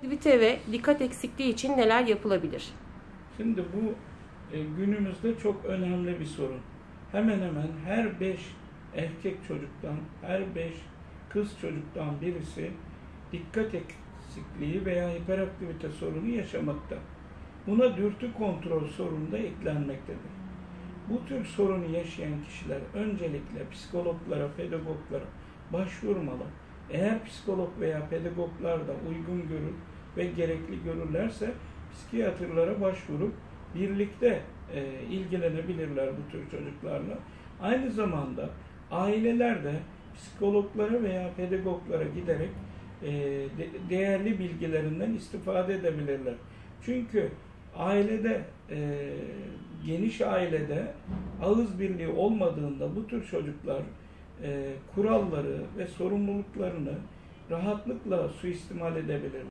Aktivite ve dikkat eksikliği için neler yapılabilir? Şimdi bu e, günümüzde çok önemli bir sorun. Hemen hemen her beş erkek çocuktan, her beş kız çocuktan birisi dikkat eksikliği veya hiperaktivite sorunu yaşamakta. Buna dürtü kontrol sorunu da eklenmektedir. Bu tür sorunu yaşayan kişiler öncelikle psikologlara, pedagoglara başvurmalı. Eğer psikolog veya pedagoglar da uygun görür ve gerekli görürlerse psikiyatrlara başvurup birlikte e, ilgilenebilirler bu tür çocuklarla. Aynı zamanda aileler de psikologlara veya pedagoglara giderek e, de, değerli bilgilerinden istifade edebilirler. Çünkü ailede e, geniş ailede ağız birliği olmadığında bu tür çocuklar e, kuralları ve sorumluluklarını rahatlıkla suistimal edebilir.